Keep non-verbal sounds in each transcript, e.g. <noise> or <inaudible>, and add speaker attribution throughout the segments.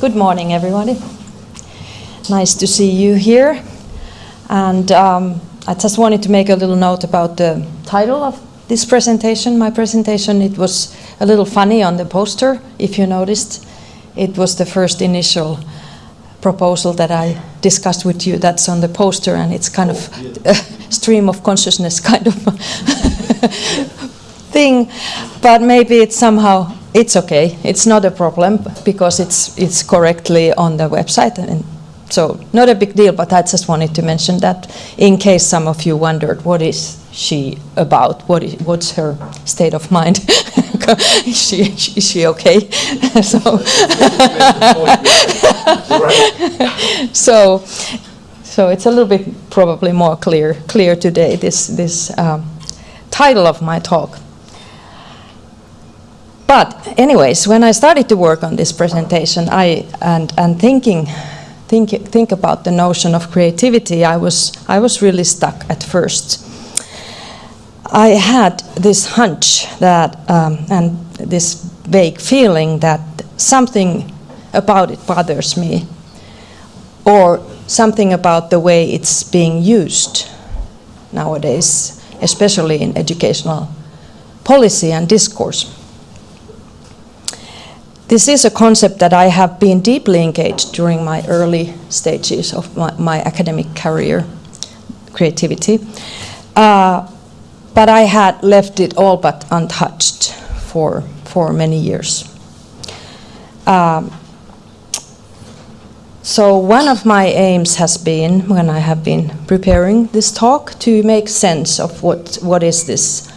Speaker 1: Good morning, everybody. Nice to see you here. And um, I just wanted to make a little note about the title of this presentation. My presentation, it was a little funny on the poster, if you noticed. It was the first initial proposal that I discussed with you that's on the poster, and it's kind of a <laughs> stream of consciousness kind of <laughs> thing. But maybe it's somehow it's okay. It's not a problem because it's it's correctly on the website, and so not a big deal. But I just wanted to mention that in case some of you wondered what is she about, what is, what's her state of mind, is <laughs> she is she okay? <laughs> so, <laughs> so so it's a little bit probably more clear clear today this this um, title of my talk. But anyways, when I started to work on this presentation, I and and thinking think think about the notion of creativity, I was I was really stuck at first. I had this hunch that um, and this vague feeling that something about it bothers me, or something about the way it's being used nowadays, especially in educational policy and discourse. This is a concept that I have been deeply engaged during my early stages of my, my academic career, creativity. Uh, but I had left it all but untouched for, for many years. Um, so one of my aims has been, when I have been preparing this talk, to make sense of what, what is this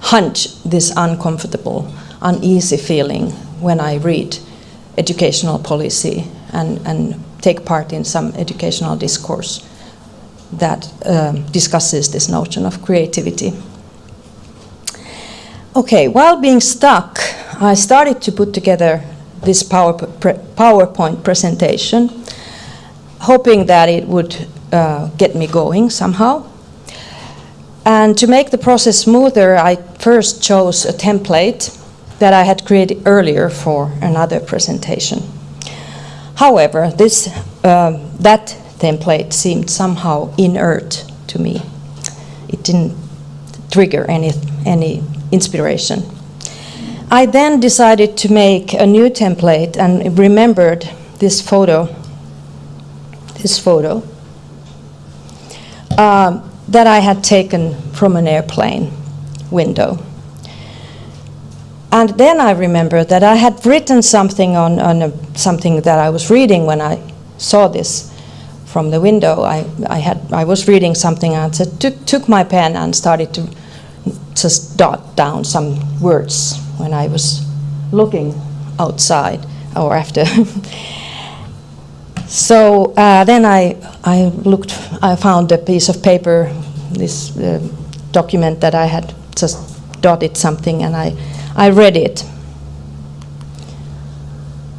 Speaker 1: hunch, this uncomfortable, uneasy feeling when I read educational policy and, and take part in some educational discourse that um, discusses this notion of creativity. Okay, while being stuck, I started to put together this PowerPoint presentation, hoping that it would uh, get me going somehow. And to make the process smoother, I first chose a template that I had created earlier for another presentation. However, this, uh, that template seemed somehow inert to me. It didn't trigger any, any inspiration. I then decided to make a new template and remembered this photo, this photo, uh, that I had taken from an airplane window. And then I remember that I had written something on, on a, something that I was reading when I saw this from the window. I, I, had, I was reading something and said, took, took my pen and started to just dot down some words when I was looking outside or after. <laughs> so uh, then I, I looked, I found a piece of paper, this uh, document that I had just dotted something and I I read it.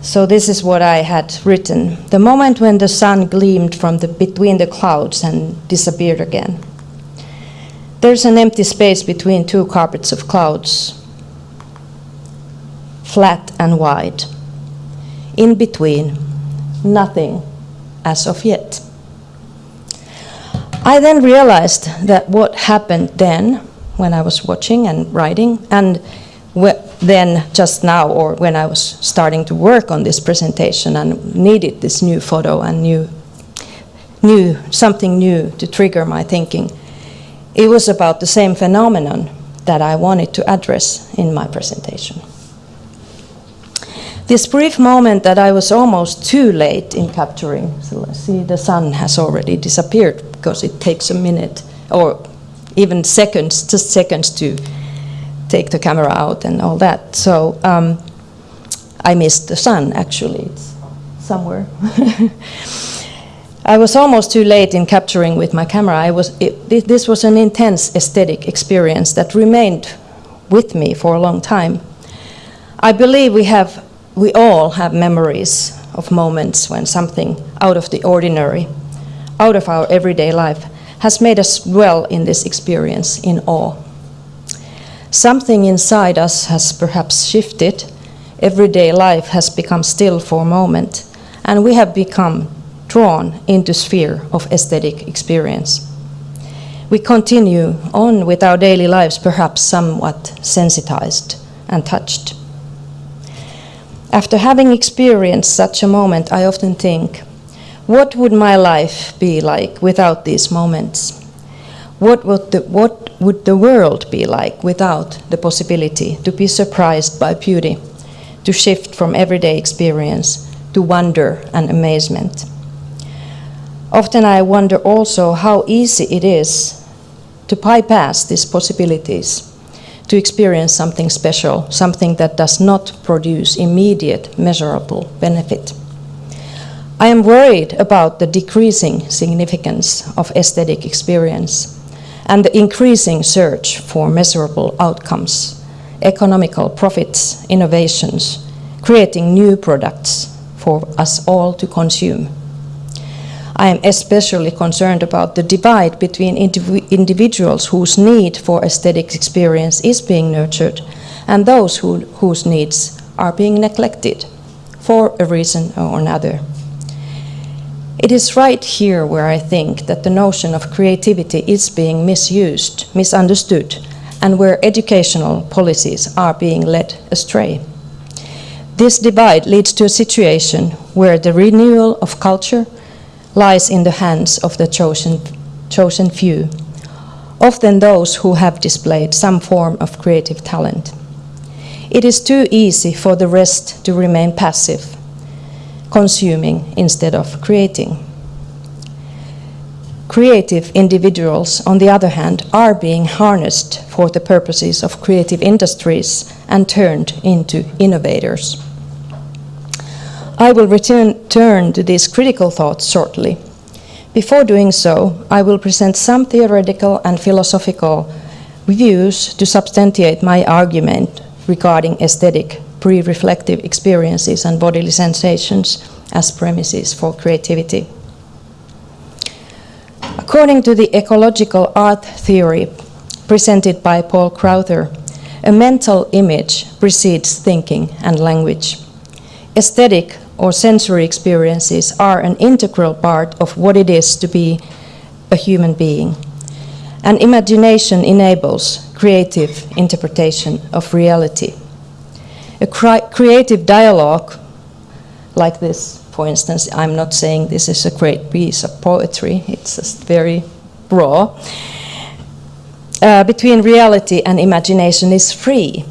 Speaker 1: So this is what I had written. The moment when the sun gleamed from the, between the clouds and disappeared again. There's an empty space between two carpets of clouds, flat and wide. In between, nothing as of yet. I then realized that what happened then, when I was watching and writing, and then just now or when I was starting to work on this presentation and needed this new photo and new, new something new to trigger my thinking, it was about the same phenomenon that I wanted to address in my presentation. This brief moment that I was almost too late in capturing, so let's see the sun has already disappeared because it takes a minute or even seconds, just seconds to take the camera out and all that. So um, I missed the sun, actually. It's somewhere. <laughs> I was almost too late in capturing with my camera. I was, it, this was an intense aesthetic experience that remained with me for a long time. I believe we, have, we all have memories of moments when something out of the ordinary, out of our everyday life, has made us dwell in this experience in awe. Something inside us has perhaps shifted. Everyday life has become still for a moment, and we have become drawn into sphere of aesthetic experience. We continue on with our daily lives perhaps somewhat sensitized and touched. After having experienced such a moment, I often think, what would my life be like without these moments? What would, the, what would the world be like without the possibility to be surprised by beauty, to shift from everyday experience to wonder and amazement? Often I wonder also how easy it is to bypass these possibilities to experience something special, something that does not produce immediate measurable benefit. I am worried about the decreasing significance of aesthetic experience and the increasing search for measurable outcomes, economical profits, innovations, creating new products for us all to consume. I am especially concerned about the divide between indiv individuals whose need for aesthetic experience is being nurtured and those who, whose needs are being neglected for a reason or another. It is right here where I think that the notion of creativity is being misused, misunderstood, and where educational policies are being led astray. This divide leads to a situation where the renewal of culture lies in the hands of the chosen, chosen few, often those who have displayed some form of creative talent. It is too easy for the rest to remain passive, consuming instead of creating. Creative individuals, on the other hand, are being harnessed for the purposes of creative industries and turned into innovators. I will return turn to these critical thoughts shortly. Before doing so, I will present some theoretical and philosophical views to substantiate my argument regarding aesthetic, pre-reflective experiences and bodily sensations as premises for creativity. According to the ecological art theory presented by Paul Crowther, a mental image precedes thinking and language. Aesthetic or sensory experiences are an integral part of what it is to be a human being. And imagination enables creative interpretation of reality. A creative dialogue like this, for instance, I'm not saying this is a great piece of poetry, it's just very raw, uh, between reality and imagination is free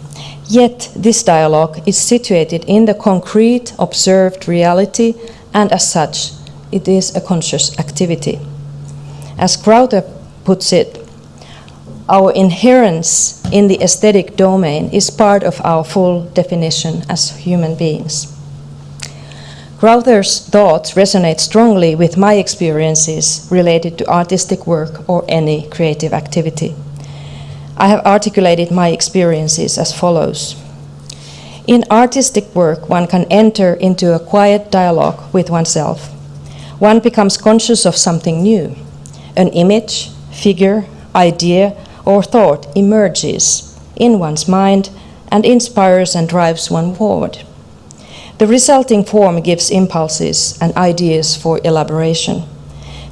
Speaker 1: Yet this dialogue is situated in the concrete observed reality and as such it is a conscious activity. As Crowther puts it, our inherence in the aesthetic domain is part of our full definition as human beings. Crowther's thoughts resonate strongly with my experiences related to artistic work or any creative activity. I have articulated my experiences as follows. In artistic work, one can enter into a quiet dialogue with oneself. One becomes conscious of something new. An image, figure, idea, or thought emerges in one's mind and inspires and drives one forward. The resulting form gives impulses and ideas for elaboration.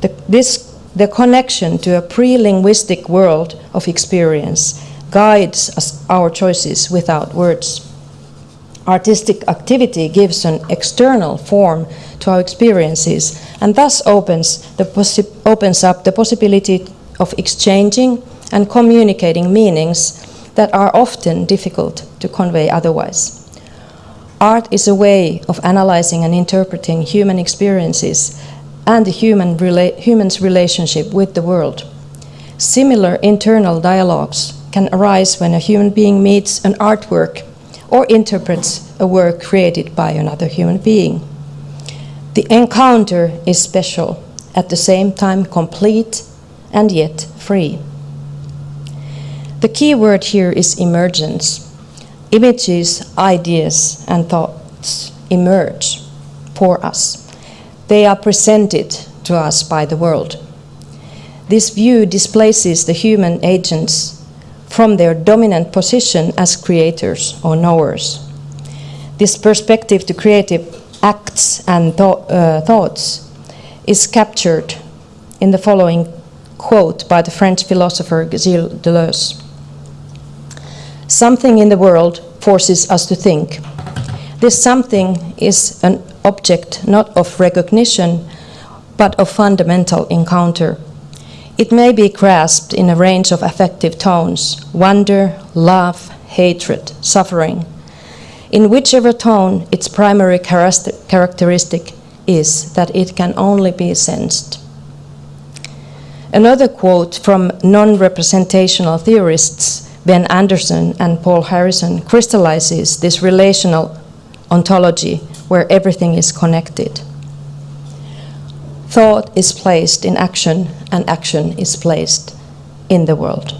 Speaker 1: The, this the connection to a pre-linguistic world of experience guides us, our choices without words. Artistic activity gives an external form to our experiences and thus opens, opens up the possibility of exchanging and communicating meanings that are often difficult to convey otherwise. Art is a way of analyzing and interpreting human experiences and the human rela human's relationship with the world. Similar internal dialogues can arise when a human being meets an artwork or interprets a work created by another human being. The encounter is special, at the same time complete and yet free. The key word here is emergence. Images, ideas, and thoughts emerge for us. They are presented to us by the world. This view displaces the human agents from their dominant position as creators or knowers. This perspective to creative acts and uh, thoughts is captured in the following quote by the French philosopher Gilles Deleuze Something in the world forces us to think. This something is an object not of recognition, but of fundamental encounter. It may be grasped in a range of affective tones wonder, love, hatred, suffering. In whichever tone its primary characteristic is that it can only be sensed. Another quote from non representational theorists, Ben Anderson and Paul Harrison, crystallizes this relational ontology where everything is connected. Thought is placed in action, and action is placed in the world.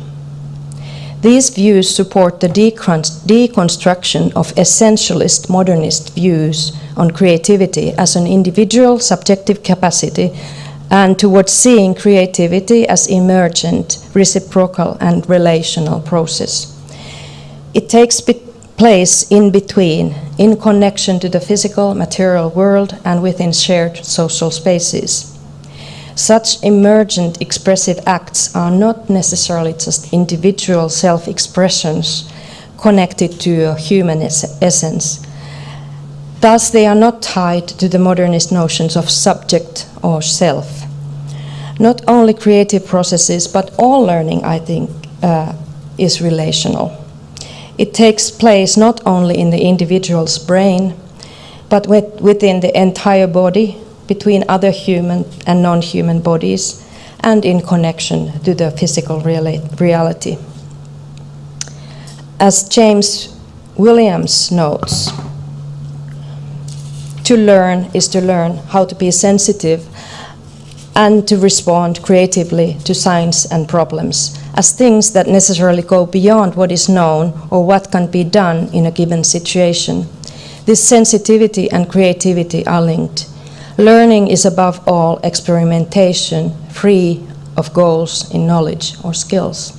Speaker 1: These views support the deconstruction of essentialist modernist views on creativity as an individual subjective capacity and towards seeing creativity as emergent, reciprocal, and relational process. It takes place in between, in connection to the physical, material world, and within shared social spaces. Such emergent expressive acts are not necessarily just individual self expressions connected to a human es essence. Thus, they are not tied to the modernist notions of subject or self. Not only creative processes, but all learning, I think, uh, is relational. It takes place not only in the individual's brain, but with, within the entire body, between other human and non human bodies, and in connection to the physical reality. As James Williams notes, to learn is to learn how to be sensitive and to respond creatively to science and problems as things that necessarily go beyond what is known or what can be done in a given situation. This sensitivity and creativity are linked. Learning is above all experimentation, free of goals in knowledge or skills.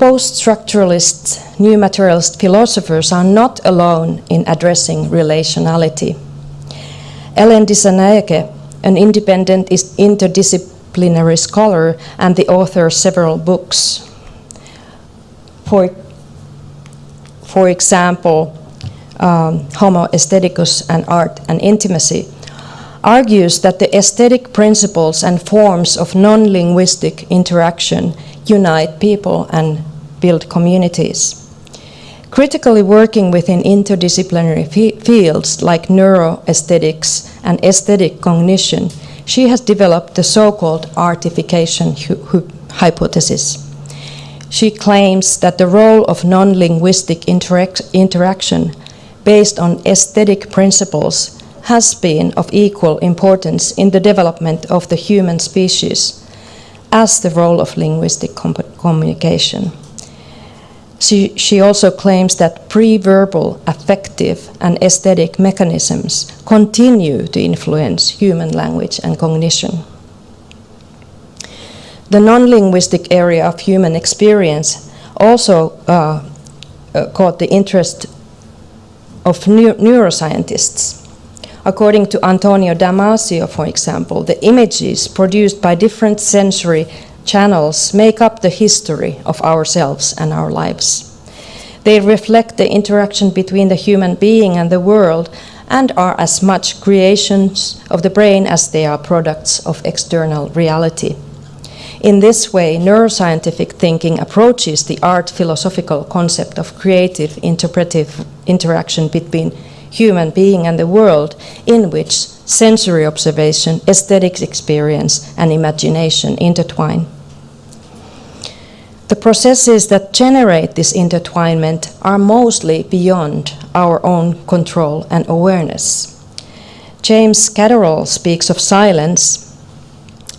Speaker 1: Post structuralist, new materialist philosophers are not alone in addressing relationality. Ellen Dissanayake, an independent interdisciplinary scholar and the author of several books. For, for example, um, Homo aestheticus and art and intimacy, argues that the aesthetic principles and forms of non linguistic interaction unite people and build communities. Critically working within interdisciplinary fields like neuroaesthetics and aesthetic cognition, she has developed the so called artification hypothesis. She claims that the role of non linguistic interac interaction based on aesthetic principles has been of equal importance in the development of the human species as the role of linguistic communication. She, she also claims that pre-verbal affective and aesthetic mechanisms continue to influence human language and cognition. The non-linguistic area of human experience also uh, uh, caught the interest of neuroscientists. According to Antonio Damasio, for example, the images produced by different sensory channels make up the history of ourselves and our lives. They reflect the interaction between the human being and the world and are as much creations of the brain as they are products of external reality. In this way, neuroscientific thinking approaches the art philosophical concept of creative interpretive interaction between human being and the world in which sensory observation, aesthetic experience, and imagination intertwine. The processes that generate this intertwinement are mostly beyond our own control and awareness. James Catterall speaks of silence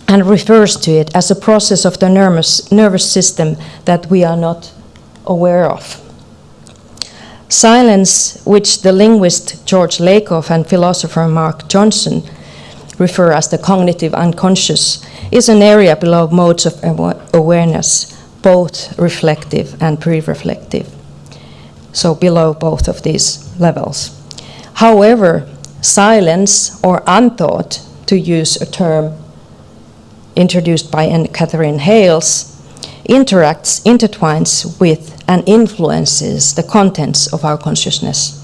Speaker 1: and refers to it as a process of the nervous, nervous system that we are not aware of. Silence, which the linguist George Lakoff and philosopher Mark Johnson refer as the cognitive unconscious, is an area below modes of awareness, both reflective and pre reflective. so below both of these levels. However, silence or unthought, to use a term introduced by Katherine Hayles, interacts, intertwines with, and influences the contents of our consciousness,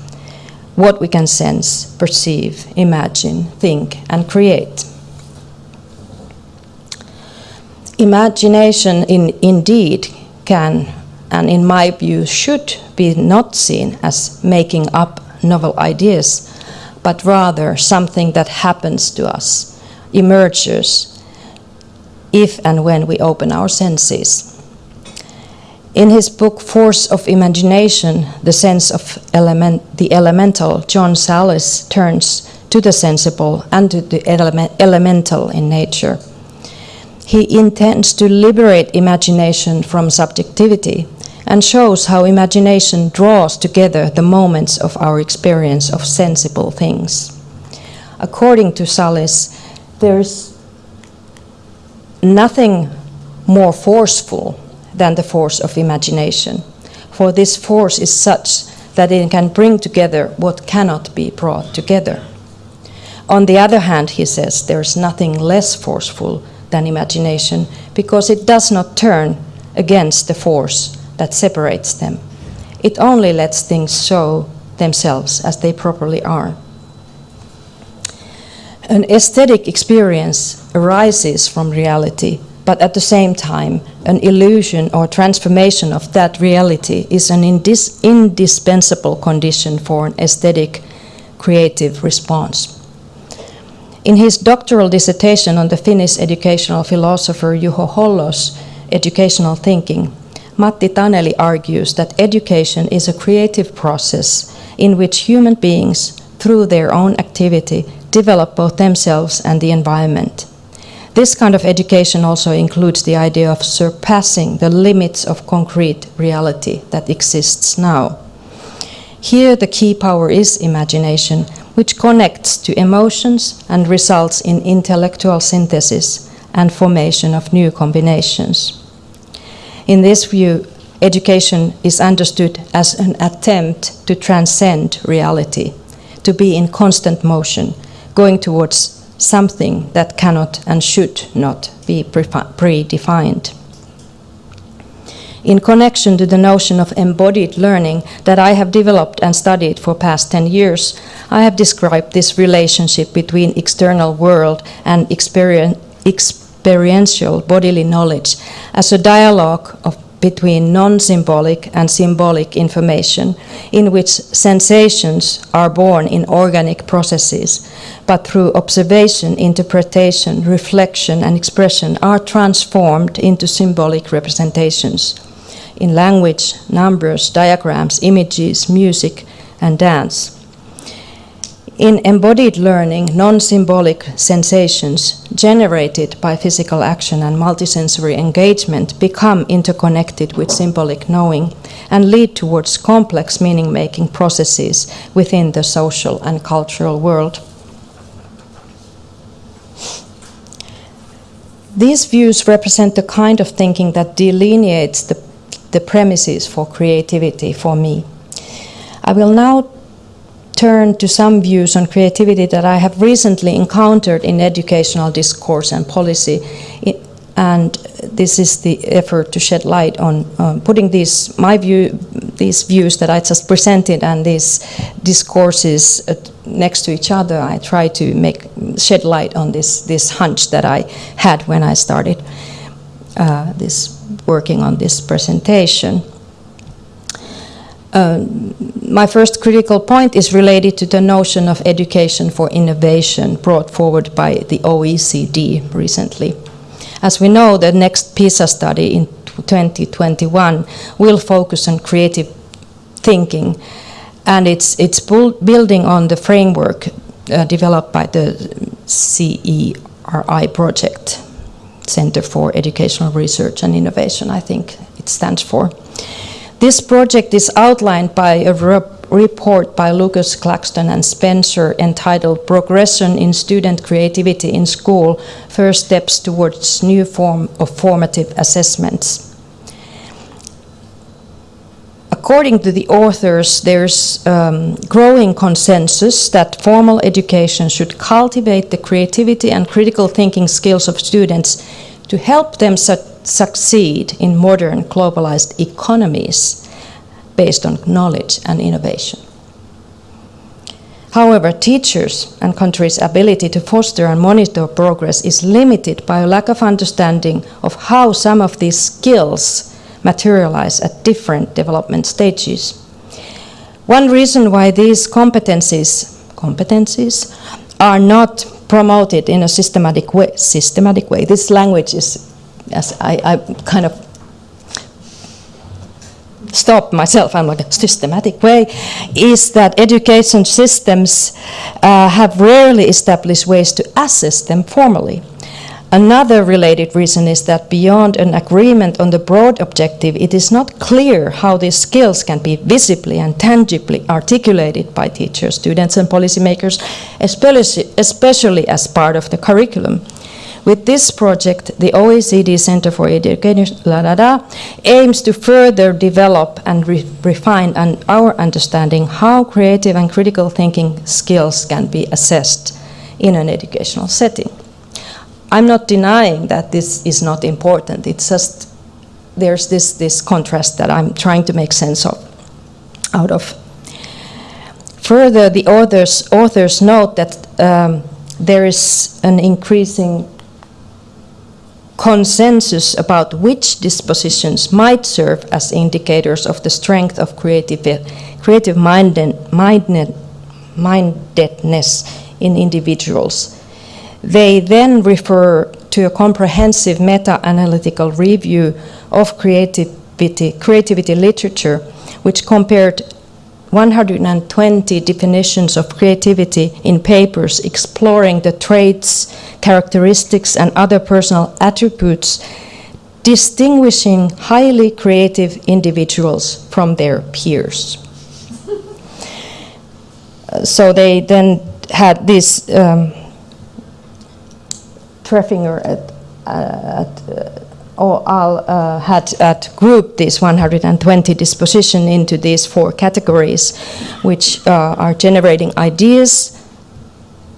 Speaker 1: what we can sense, perceive, imagine, think, and create. Imagination in, indeed can, and in my view, should be not seen as making up novel ideas, but rather something that happens to us, emerges, if and when we open our senses. In his book Force of Imagination, The Sense of element, the Elemental, John Sallis turns to the sensible and to the element, elemental in nature. He intends to liberate imagination from subjectivity and shows how imagination draws together the moments of our experience of sensible things. According to Sallis, there's nothing more forceful than the force of imagination, for this force is such that it can bring together what cannot be brought together. On the other hand, he says, there is nothing less forceful than imagination because it does not turn against the force that separates them. It only lets things show themselves as they properly are. An aesthetic experience arises from reality, but at the same time, an illusion or transformation of that reality is an indis indispensable condition for an aesthetic creative response. In his doctoral dissertation on the Finnish educational philosopher Juho Hollo's educational thinking, Matti Taneli argues that education is a creative process in which human beings, through their own activity, develop both themselves and the environment. This kind of education also includes the idea of surpassing the limits of concrete reality that exists now. Here, the key power is imagination, which connects to emotions and results in intellectual synthesis and formation of new combinations. In this view, education is understood as an attempt to transcend reality, to be in constant motion, going towards something that cannot and should not be predefined. In connection to the notion of embodied learning that I have developed and studied for past 10 years, I have described this relationship between external world and experiential bodily knowledge as a dialogue of between non-symbolic and symbolic information in which sensations are born in organic processes, but through observation, interpretation, reflection and expression are transformed into symbolic representations in language, numbers, diagrams, images, music and dance. In embodied learning, non-symbolic sensations generated by physical action and multisensory engagement become interconnected with symbolic knowing and lead towards complex meaning-making processes within the social and cultural world. These views represent the kind of thinking that delineates the, the premises for creativity for me. I will now turn to some views on creativity that I have recently encountered in educational discourse and policy. And this is the effort to shed light on um, putting these, my view, these views that I just presented and these discourses uh, next to each other. I try to make shed light on this, this hunch that I had when I started uh, this working on this presentation. Um, my first critical point is related to the notion of education for innovation brought forward by the OECD recently. As we know, the next PISA study in 2021 will focus on creative thinking and it's, it's building on the framework uh, developed by the CERI project, Center for Educational Research and Innovation, I think it stands for. This project is outlined by a report by Lucas Claxton and Spencer entitled Progression in Student Creativity in School, First Steps Towards New Form of Formative Assessments. According to the authors, there's um, growing consensus that formal education should cultivate the creativity and critical thinking skills of students to help them su succeed in modern globalized economies based on knowledge and innovation. However, teachers and countries' ability to foster and monitor progress is limited by a lack of understanding of how some of these skills materialize at different development stages. One reason why these competencies, competencies are not promoted in a systematic way, systematic way. This language is, as I, I kind of stop myself, I'm like a systematic way, is that education systems uh, have rarely established ways to assess them formally. Another related reason is that beyond an agreement on the broad objective, it is not clear how these skills can be visibly and tangibly articulated by teachers, students and policymakers, especially, as part of the curriculum. With this project, the OECD Center for Education la, aims to further develop and re refine an, our understanding how creative and critical thinking skills can be assessed in an educational setting. I'm not denying that this is not important. It's just there's this, this contrast that I'm trying to make sense of out of. Further, the authors, authors note that um, there is an increasing consensus about which dispositions might serve as indicators of the strength of creative, creative minded, minded, mindedness in individuals. They then refer to a comprehensive meta-analytical review of creativity, creativity literature, which compared 120 definitions of creativity in papers exploring the traits, characteristics, and other personal attributes distinguishing highly creative individuals from their peers. <laughs> so they then had this um, Treffinger at, uh, at uh, uh, had, had grouped these 120 disposition into these four categories, which uh, are generating ideas,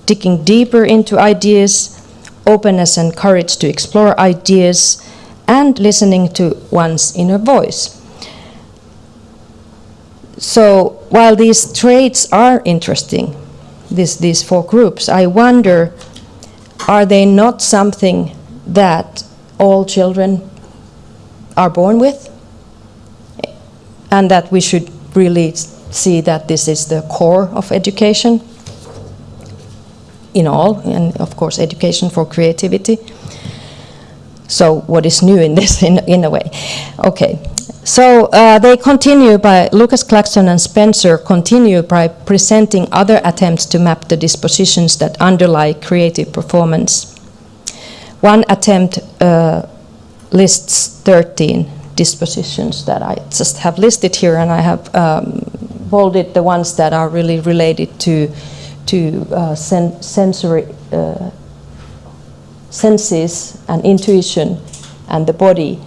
Speaker 1: digging deeper into ideas, openness and courage to explore ideas, and listening to one's inner voice. So while these traits are interesting, this, these four groups, I wonder, are they not something that all children are born with and that we should really see that this is the core of education in all, and of course education for creativity. So what is new in this, in, in a way? Okay, so uh, they continue by, Lucas Claxton and Spencer continue by presenting other attempts to map the dispositions that underlie creative performance. One attempt uh, lists 13 dispositions that I just have listed here, and I have um, bolded the ones that are really related to, to uh, sen sensory uh, senses and intuition and the body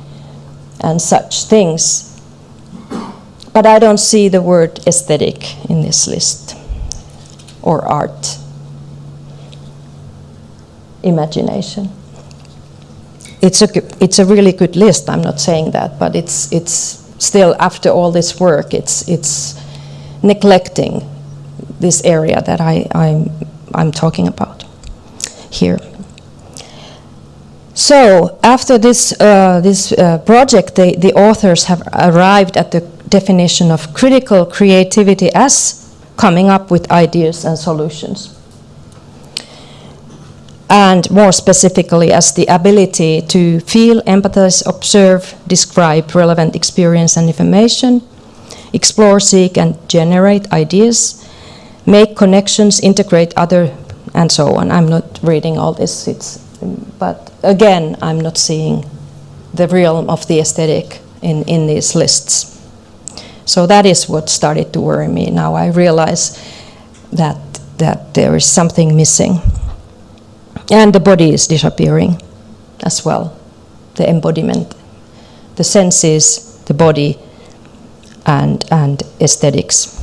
Speaker 1: and such things. But I don't see the word aesthetic in this list or art, imagination it's a it's a really good list. I'm not saying that, but it's it's still after all this work, it's it's neglecting this area that I I'm I'm talking about here. So after this uh, this uh, project, the the authors have arrived at the definition of critical creativity as coming up with ideas and solutions and more specifically as the ability to feel, empathize, observe, describe relevant experience and information, explore, seek, and generate ideas, make connections, integrate other, and so on. I'm not reading all this, it's, but again, I'm not seeing the realm of the aesthetic in, in these lists. So that is what started to worry me. Now I realize that, that there is something missing. And the body is disappearing as well, the embodiment. The senses, the body and, and aesthetics.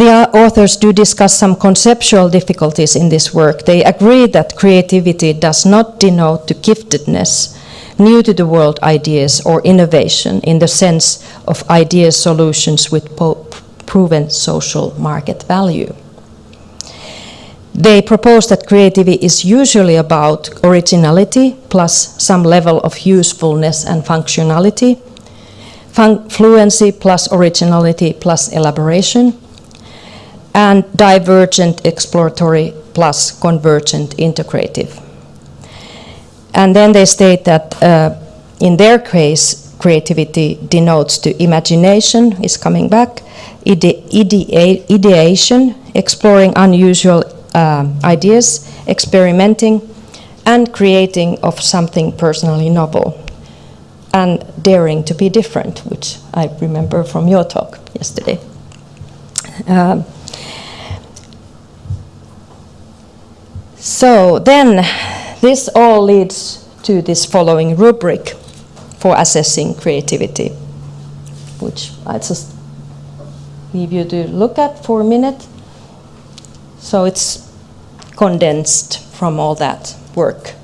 Speaker 1: The authors do discuss some conceptual difficulties in this work. They agree that creativity does not denote to giftedness, new to the world ideas or innovation in the sense of ideas solutions with proven social market value. They propose that creativity is usually about originality plus some level of usefulness and functionality, Fun fluency plus originality plus elaboration, and divergent exploratory plus convergent integrative. And then they state that uh, in their case, creativity denotes to imagination is coming back, ide idea ideation, exploring unusual uh, ideas, experimenting, and creating of something personally novel, and daring to be different, which I remember from your talk yesterday. Uh, So then this all leads to this following rubric for assessing creativity, which I just leave you to look at for a minute. So it's condensed from all that work.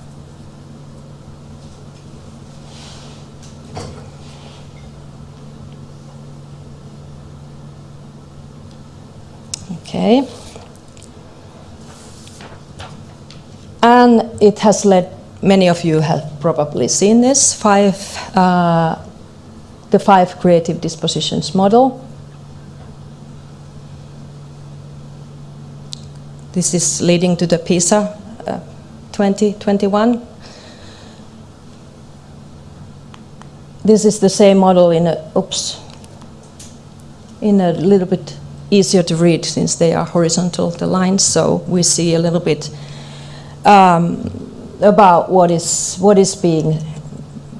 Speaker 1: Okay. And it has led, many of you have probably seen this, five, uh, the five creative dispositions model. This is leading to the PISA uh, 2021. This is the same model in a, oops, in a little bit easier to read since they are horizontal, the lines, so we see a little bit um, about what is, what is being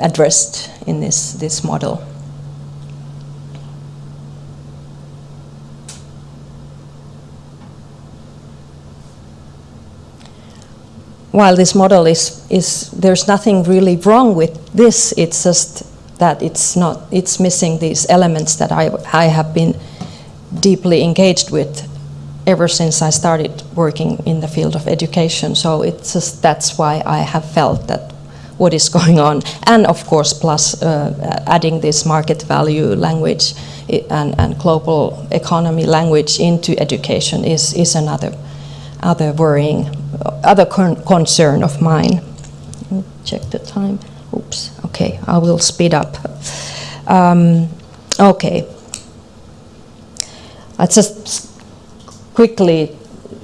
Speaker 1: addressed in this, this model. While this model is, is, there's nothing really wrong with this, it's just that it's not, it's missing these elements that I, I have been deeply engaged with ever since I started working in the field of education. So it's just that's why I have felt that what is going on, and of course, plus uh, adding this market value language and, and global economy language into education is is another other worrying other con concern of mine. Check the time. Oops. Okay, I will speed up. Um, okay. I just quickly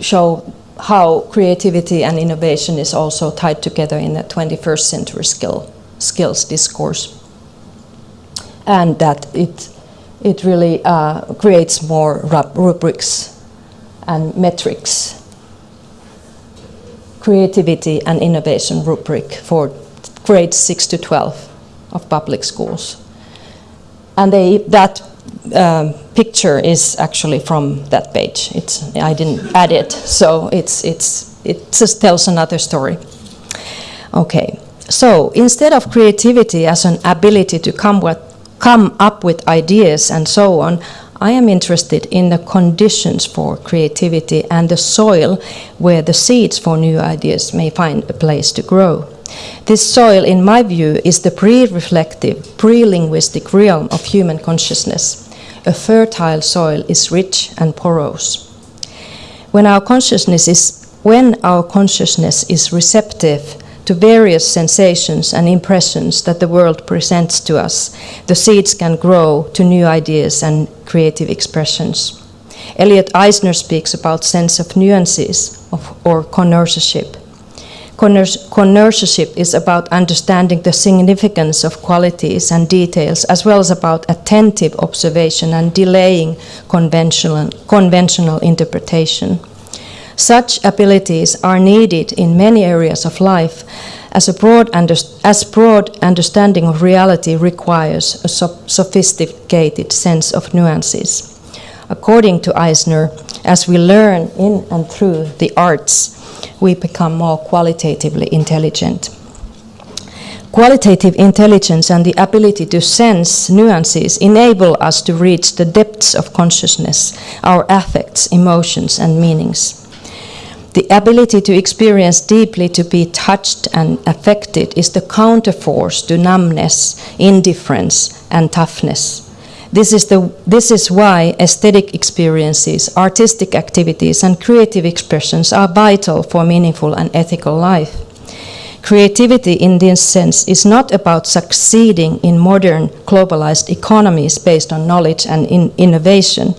Speaker 1: show how creativity and innovation is also tied together in the 21st century skill, skills discourse. And that it, it really uh, creates more rubrics and metrics. Creativity and innovation rubric for grades 6 to 12 of public schools. And they, that um, picture is actually from that page. It's, I didn't add it, so it's, it's, it just tells another story. Okay, so instead of creativity as an ability to come, with, come up with ideas and so on, I am interested in the conditions for creativity and the soil where the seeds for new ideas may find a place to grow. This soil, in my view, is the pre-reflective, pre-linguistic realm of human consciousness. A fertile soil is rich and porous. When our consciousness is, when our consciousness is receptive to various sensations and impressions that the world presents to us, the seeds can grow to new ideas and creative expressions. Elliot Eisner speaks about sense of nuances of, or connoisseurship. Connoisseurship is about understanding the significance of qualities and details, as well as about attentive observation and delaying conventional, conventional interpretation. Such abilities are needed in many areas of life, as a broad, as broad understanding of reality requires a so sophisticated sense of nuances. According to Eisner, as we learn in and through the arts, we become more qualitatively intelligent. Qualitative intelligence and the ability to sense nuances enable us to reach the depths of consciousness, our affects, emotions, and meanings. The ability to experience deeply, to be touched and affected, is the counterforce to numbness, indifference, and toughness. This is, the, this is why aesthetic experiences, artistic activities, and creative expressions are vital for meaningful and ethical life. Creativity in this sense is not about succeeding in modern globalized economies based on knowledge and in innovation.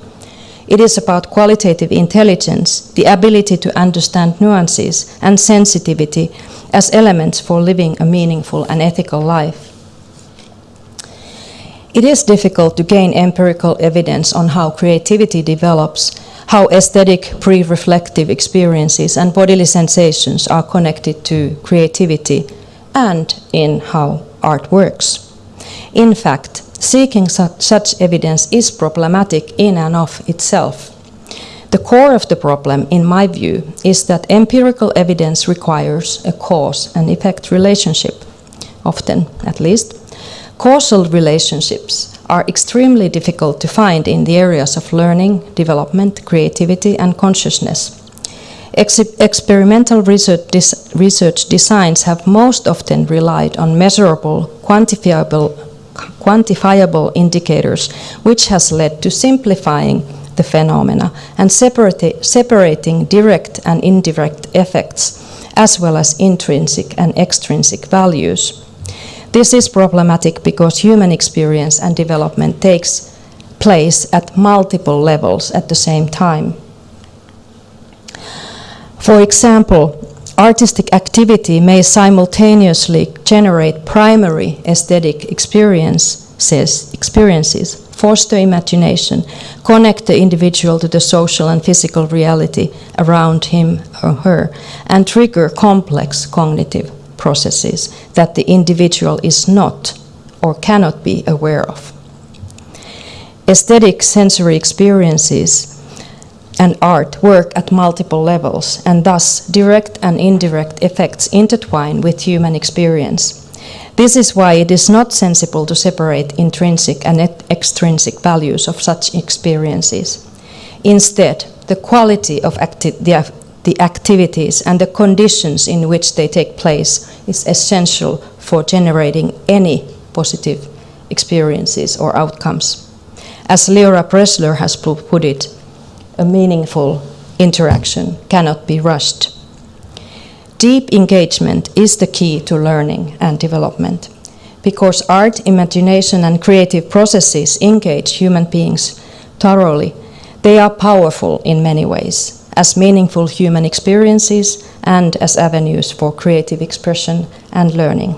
Speaker 1: It is about qualitative intelligence, the ability to understand nuances and sensitivity as elements for living a meaningful and ethical life. It is difficult to gain empirical evidence on how creativity develops how aesthetic pre-reflective experiences and bodily sensations are connected to creativity and in how art works. In fact, seeking such evidence is problematic in and of itself. The core of the problem, in my view, is that empirical evidence requires a cause and effect relationship, often at least. Causal relationships are extremely difficult to find in the areas of learning, development, creativity, and consciousness. Ex experimental research, research, designs have most often relied on measurable, quantifiable, quantifiable indicators, which has led to simplifying the phenomena and separating direct and indirect effects, as well as intrinsic and extrinsic values. This is problematic because human experience and development takes place at multiple levels at the same time. For example, artistic activity may simultaneously generate primary aesthetic experiences, experiences, foster imagination, connect the individual to the social and physical reality around him or her, and trigger complex cognitive processes that the individual is not or cannot be aware of. Aesthetic sensory experiences and art work at multiple levels, and thus direct and indirect effects intertwine with human experience. This is why it is not sensible to separate intrinsic and extrinsic values of such experiences. Instead, the quality of the the activities and the conditions in which they take place is essential for generating any positive experiences or outcomes. As Leora Bresler has put it, a meaningful interaction cannot be rushed. Deep engagement is the key to learning and development because art, imagination, and creative processes engage human beings thoroughly. They are powerful in many ways as meaningful human experiences and as avenues for creative expression and learning.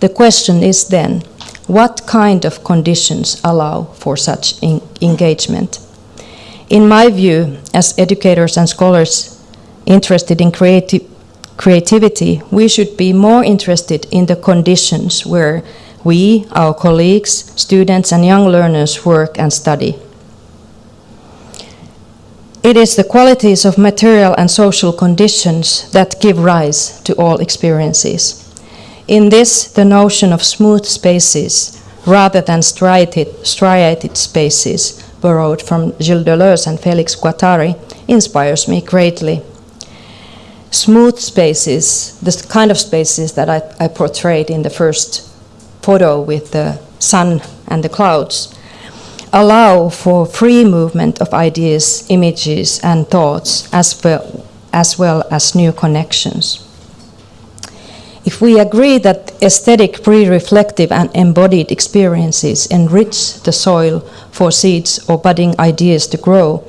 Speaker 1: The question is then, what kind of conditions allow for such engagement? In my view, as educators and scholars interested in creati creativity, we should be more interested in the conditions where we, our colleagues, students and young learners work and study. It is the qualities of material and social conditions that give rise to all experiences. In this, the notion of smooth spaces rather than striated, striated spaces, borrowed from Gilles Deleuze and Felix Guattari, inspires me greatly. Smooth spaces, the kind of spaces that I, I portrayed in the first photo with the sun and the clouds, allow for free movement of ideas, images, and thoughts, as well, as well as new connections. If we agree that aesthetic, pre-reflective, and embodied experiences enrich the soil for seeds or budding ideas to grow,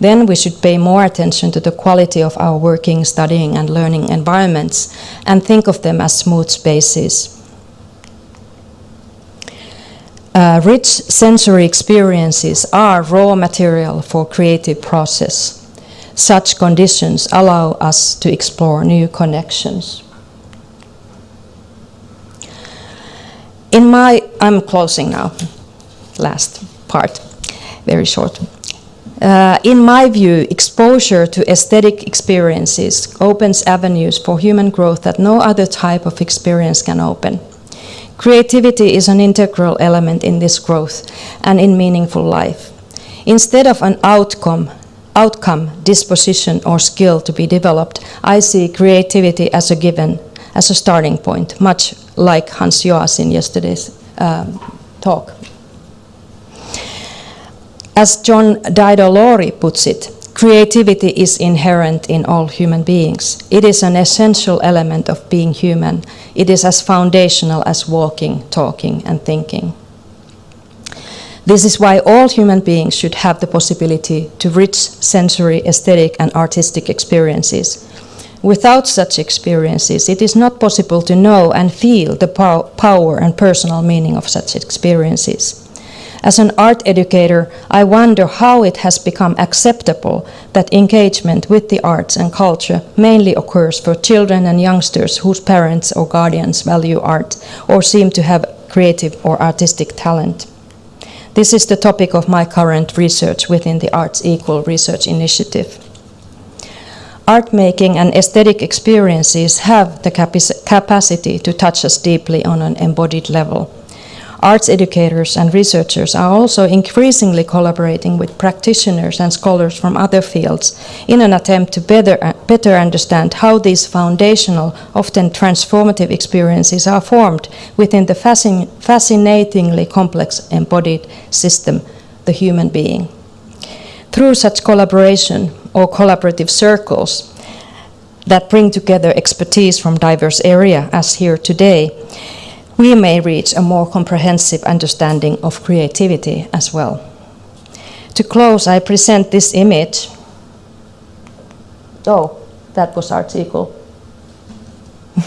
Speaker 1: then we should pay more attention to the quality of our working, studying, and learning environments and think of them as smooth spaces uh, rich sensory experiences are raw material for creative process. Such conditions allow us to explore new connections. In my, I'm closing now, last part, very short. Uh, in my view, exposure to aesthetic experiences opens avenues for human growth that no other type of experience can open. Creativity is an integral element in this growth and in meaningful life. Instead of an outcome, outcome, disposition, or skill to be developed, I see creativity as a given, as a starting point, much like Hans Joas in yesterday's um, talk. As John Dewey puts it, creativity is inherent in all human beings. It is an essential element of being human. It is as foundational as walking, talking, and thinking. This is why all human beings should have the possibility to rich sensory, aesthetic, and artistic experiences. Without such experiences, it is not possible to know and feel the power and personal meaning of such experiences. As an art educator, I wonder how it has become acceptable that engagement with the arts and culture mainly occurs for children and youngsters whose parents or guardians value art or seem to have creative or artistic talent. This is the topic of my current research within the Arts Equal Research Initiative. Art making and aesthetic experiences have the capacity to touch us deeply on an embodied level arts educators and researchers are also increasingly collaborating with practitioners and scholars from other fields in an attempt to better, better understand how these foundational, often transformative experiences are formed within the fascin fascinatingly complex embodied system, the human being. Through such collaboration or collaborative circles, that bring together expertise from diverse areas, as here today, we may reach a more comprehensive understanding of creativity as well. To close, I present this image. Oh, that was article. <laughs>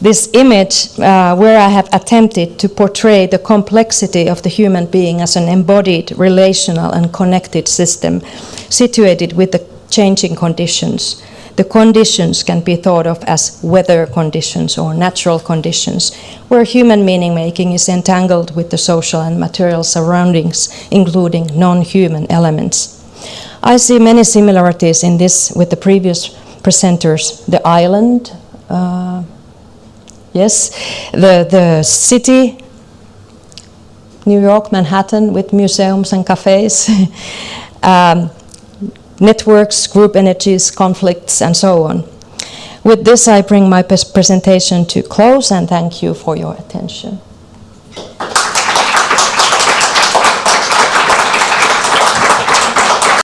Speaker 1: this image uh, where I have attempted to portray the complexity of the human being as an embodied, relational and connected system situated with the changing conditions the conditions can be thought of as weather conditions or natural conditions, where human meaning making is entangled with the social and material surroundings, including non-human elements. I see many similarities in this with the previous presenters. The island, uh, yes, the, the city, New York, Manhattan, with museums and cafes. <laughs> um, networks, group energies, conflicts, and so on. With this, I bring my presentation to close and thank you for your attention.